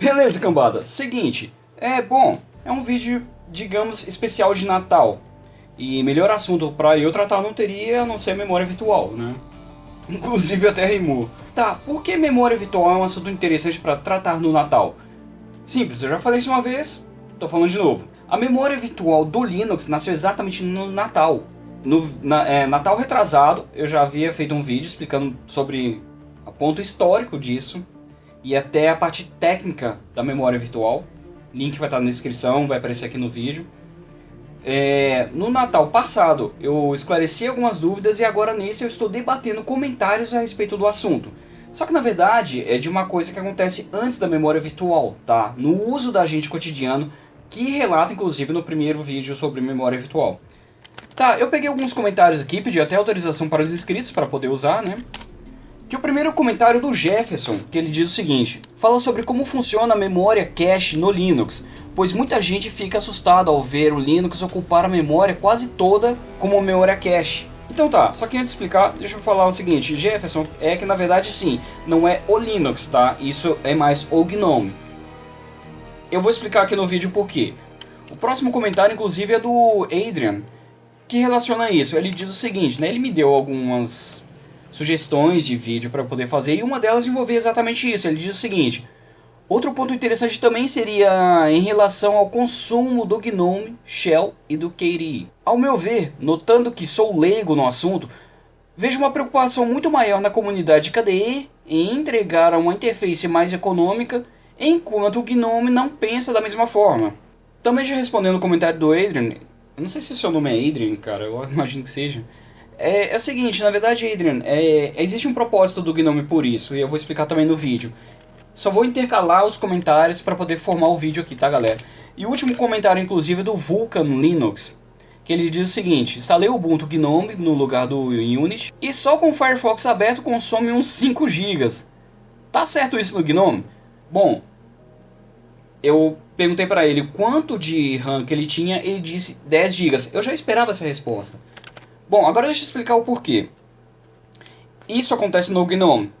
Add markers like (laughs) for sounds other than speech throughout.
Beleza, cambada. Seguinte, é bom, é um vídeo, digamos, especial de Natal. E melhor assunto para eu tratar não teria a não ser memória virtual, né? (laughs) Inclusive até rimou. Tá, por que memória virtual é um assunto interessante para tratar no Natal? Simples, eu já falei isso uma vez, tô falando de novo. A memória virtual do Linux nasceu exatamente no Natal. No na, é, Natal retrasado, eu já havia feito um vídeo explicando sobre o ponto histórico disso e até a parte técnica da memória virtual. Link vai estar na descrição, vai aparecer aqui no vídeo. É, no Natal passado eu esclareci algumas dúvidas e agora nesse eu estou debatendo comentários a respeito do assunto. Só que na verdade é de uma coisa que acontece antes da memória virtual, tá? No uso da gente cotidiano, que relata inclusive no primeiro vídeo sobre memória virtual. Tá, eu peguei alguns comentários aqui, pedi até autorização para os inscritos para poder usar, né? Que o primeiro comentário do Jefferson, que ele diz o seguinte: fala sobre como funciona a memória cache no Linux, pois muita gente fica assustada ao ver o Linux ocupar a memória quase toda como memória cache. Então tá, só que antes de explicar, deixa eu falar o seguinte, Jefferson, é que na verdade sim, não é o Linux, tá? Isso é mais o GNOME. Eu vou explicar aqui no vídeo por quê. O próximo comentário, inclusive, é do Adrian, que relaciona isso. Ele diz o seguinte, né? Ele me deu algumas sugestões de vídeo para poder fazer e uma delas envolvia exatamente isso. Ele diz o seguinte: Outro ponto interessante também seria em relação ao consumo do GNOME, Shell e do KDE. Ao meu ver, notando que sou leigo no assunto, vejo uma preocupação muito maior na comunidade KDE em entregar uma interface mais econômica, enquanto o GNOME não pensa da mesma forma. Também já respondendo o comentário do Adrian, eu não sei se o seu nome é Adrian, cara, eu imagino que seja. É, é o seguinte, na verdade, Adrian, é, existe um propósito do Gnome por isso, e eu vou explicar também no vídeo. Só vou intercalar os comentários para poder formar o vídeo aqui, tá galera? E o último comentário, inclusive, é do Vulkan Linux, que ele diz o seguinte, instalei o Ubuntu Gnome no lugar do Unity, e só com o Firefox aberto consome uns 5 GB. Tá certo isso no Gnome? Bom, eu perguntei para ele quanto de RAM que ele tinha, ele disse 10 GB. Eu já esperava essa resposta. Bom, agora deixa eu explicar o porquê. Isso acontece no GNOME.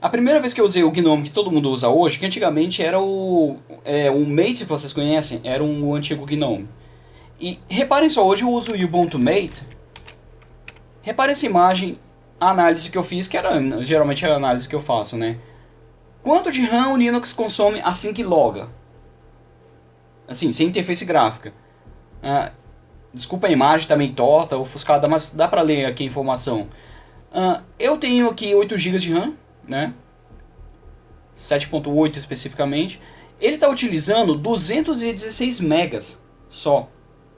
A primeira vez que eu usei o GNOME que todo mundo usa hoje, que antigamente era o, é, o Mate vocês conhecem, era um, o antigo GNOME. E reparem só, hoje eu uso o Ubuntu Mate. Reparem essa imagem, a análise que eu fiz, que era geralmente a análise que eu faço, né? Quanto de RAM o Linux consome assim que loga? assim, sem interface gráfica. Ah, desculpa a imagem também tá torta, ofuscada, mas dá pra ler aqui a informação. Ah, eu tenho aqui 8 GB de RAM, né? 7.8 especificamente. Ele está utilizando 216 megas só.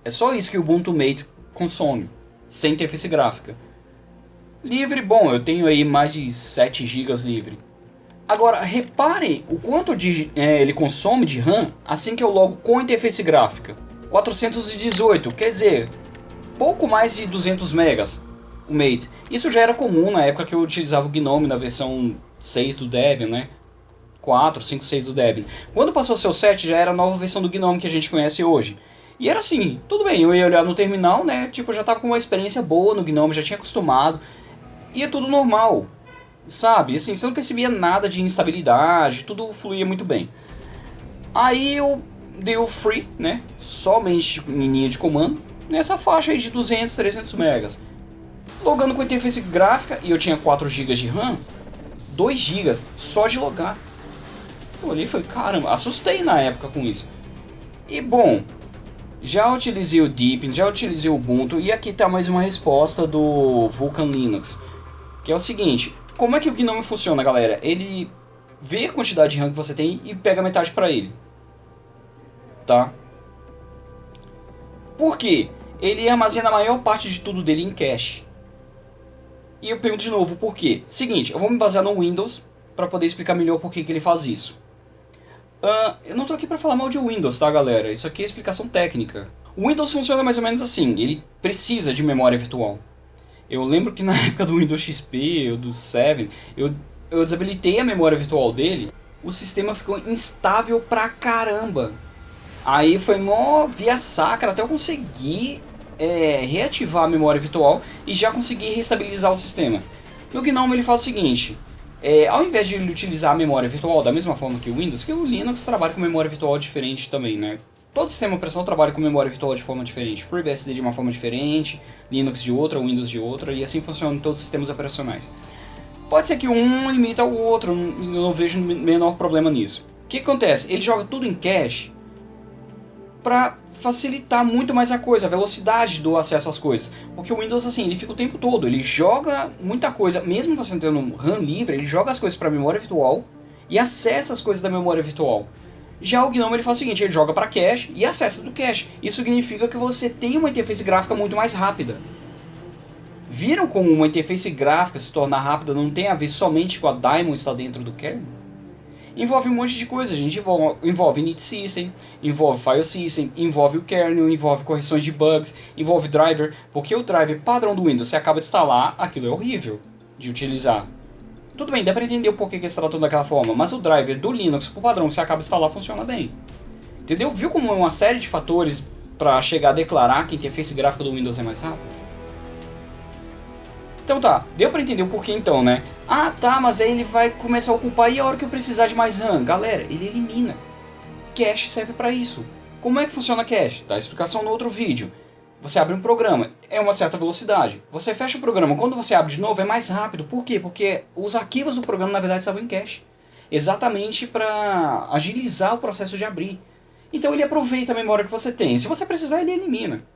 É só isso que o Ubuntu Mate consome, sem interface gráfica. Livre, bom, eu tenho aí mais de 7 GB livre. Agora, repare o quanto de, é, ele consome de RAM assim que eu logo com interface gráfica. 418, quer dizer, pouco mais de 200 megas o Mate. Isso já era comum na época que eu utilizava o Gnome na versão 6 do Debian, né? 4, 5, 6 do Debian. Quando passou o 7 já era a nova versão do Gnome que a gente conhece hoje. E era assim, tudo bem, eu ia olhar no terminal, né? Tipo, já tava com uma experiência boa no Gnome, já tinha acostumado. E é tudo normal. Sabe? Assim, você não percebia nada de instabilidade, tudo fluía muito bem. Aí eu dei o free, né? Somente em linha de comando, nessa faixa aí de 200, 300 megas. Logando com interface gráfica, e eu tinha 4 GB de RAM, 2 GB só de logar. Eu olhei e falei, caramba, assustei na época com isso. E bom, já utilizei o Deepin, já utilizei o Ubuntu, e aqui está mais uma resposta do Vulkan Linux. Que é o seguinte, como é que o Gnome funciona, galera? Ele vê a quantidade de RAM que você tem e pega metade para ele. Tá? Por quê? Ele armazena a maior parte de tudo dele em cache. E eu pergunto de novo, por quê? Seguinte, eu vou me basear no Windows para poder explicar melhor por que, que ele faz isso. Uh, eu não tô aqui para falar mal de Windows, tá galera? Isso aqui é explicação técnica. O Windows funciona mais ou menos assim, ele precisa de memória virtual. Eu lembro que na (laughs) época do Windows XP, ou do 7, eu, eu desabilitei a memória virtual dele, o sistema ficou instável pra caramba. Aí foi mó via sacra até eu conseguir é, reativar a memória virtual e já conseguir restabilizar o sistema. No GNOME ele faz o seguinte, é, ao invés de ele utilizar a memória virtual da mesma forma que o Windows, que o Linux trabalha com memória virtual diferente também, né? Todo sistema operacional trabalha com memória virtual de forma diferente. FreeBSD de uma forma diferente, Linux de outra, Windows de outra, e assim funciona em todos os sistemas operacionais. Pode ser que um limita o outro, eu não vejo menor problema nisso. O que acontece? Ele joga tudo em cache para facilitar muito mais a coisa, a velocidade do acesso às coisas. Porque o Windows, assim, ele fica o tempo todo, ele joga muita coisa, mesmo você tendo RAM livre, ele joga as coisas para memória virtual e acessa as coisas da memória virtual. Já o GNOME ele faz o seguinte, ele joga para cache e acessa do cache. Isso significa que você tem uma interface gráfica muito mais rápida. Viram como uma interface gráfica se tornar rápida não tem a ver somente com a daemon estar dentro do kernel? Envolve um monte de coisa, gente. Envolve, init system, envolve file system, envolve o kernel, envolve correções de bugs, envolve driver, porque o driver padrão do Windows, você acaba de instalar, aquilo é horrível de utilizar. Tudo bem, dá pra entender o porquê que eles tratam daquela forma, mas o driver do Linux, por padrão, você acaba de instalar, funciona bem. Entendeu? Viu como é uma série de fatores para chegar a declarar que a interface gráfica do Windows é mais rápida? Então tá, deu pra entender o porquê então, né? Ah tá, mas aí ele vai começar a ocupar e a hora que eu precisar de mais RAM? Galera, ele elimina. Cache serve para isso. Como é que funciona cache? Dá explicação no outro vídeo. Você abre um programa, é uma certa velocidade. Você fecha o programa, quando você abre de novo é mais rápido. Por quê? Porque os arquivos do programa na verdade estavam em cache. Exatamente para agilizar o processo de abrir. Então ele aproveita a memória que você tem. Se você precisar, ele elimina.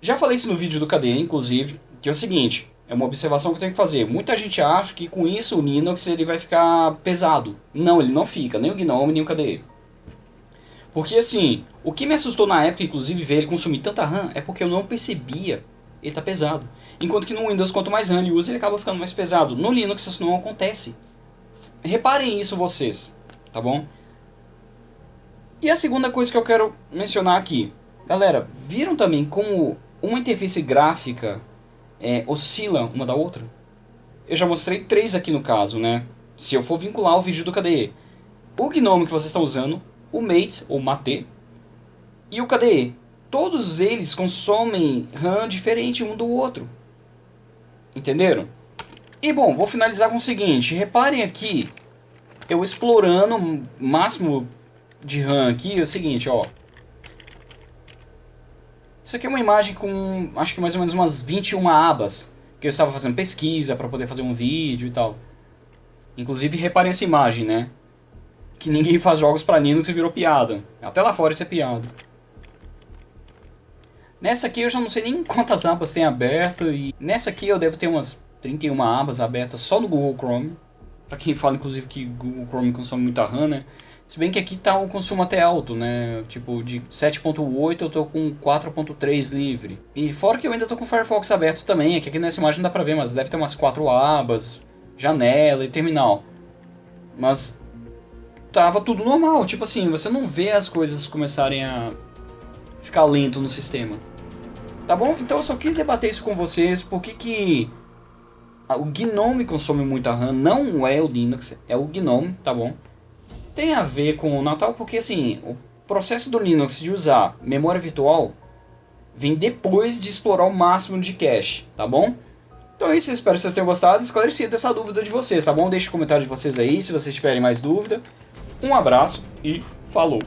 Já falei isso no vídeo do KDE, inclusive, que é o seguinte, é uma observação que eu tenho que fazer. Muita gente acha que com isso o Linux ele vai ficar pesado. Não, ele não fica, nem o GNOME, nem o KDE. Porque assim, o que me assustou na época, inclusive, ver ele consumir tanta RAM, é porque eu não percebia ele tá pesado. Enquanto que no Windows, quanto mais RAM ele usa, ele acaba ficando mais pesado. No Linux isso não acontece. Reparem isso vocês, tá bom? E a segunda coisa que eu quero mencionar aqui. Galera, viram também como uma interface gráfica é, oscila uma da outra? Eu já mostrei três aqui no caso, né? Se eu for vincular o vídeo do KDE. O GNOME que vocês estão usando, o Mate ou Mate e o KDE. Todos eles consomem RAM diferente um do outro. Entenderam? E bom, vou finalizar com o seguinte. Reparem aqui, eu explorando o máximo de RAM aqui, é o seguinte, ó. Isso aqui é uma imagem com, acho que mais ou menos umas 21 abas, que eu estava fazendo pesquisa para poder fazer um vídeo e tal. Inclusive, reparem essa imagem, né? Que ninguém faz jogos para Linux e virou piada. Até lá fora isso é piada. Nessa aqui eu já não sei nem quantas abas tem aberto e nessa aqui eu devo ter umas 31 abas abertas só no Google Chrome. Para quem fala inclusive que Google Chrome consome muita RAM, né? Se bem que aqui tá um consumo até alto, né? Tipo, de 7.8 eu tô com 4.3 livre. E fora que eu ainda tô com o Firefox aberto também, é que aqui nessa imagem não dá pra ver, mas deve ter umas 4 abas, janela e terminal. Mas tava tudo normal, tipo assim, você não vê as coisas começarem a ficar lento no sistema. Tá bom? Então eu só quis debater isso com vocês, porque que o GNOME consome muita RAM, não é o Linux, é o GNOME, tá bom? Tem a ver com o Natal porque assim, o processo do Linux de usar memória virtual vem depois de explorar o máximo de cache, tá bom? Então é isso, espero que vocês tenham gostado esclarecido essa dúvida de vocês, tá bom? Deixe o comentário de vocês aí se vocês tiverem mais dúvida. Um abraço e falou!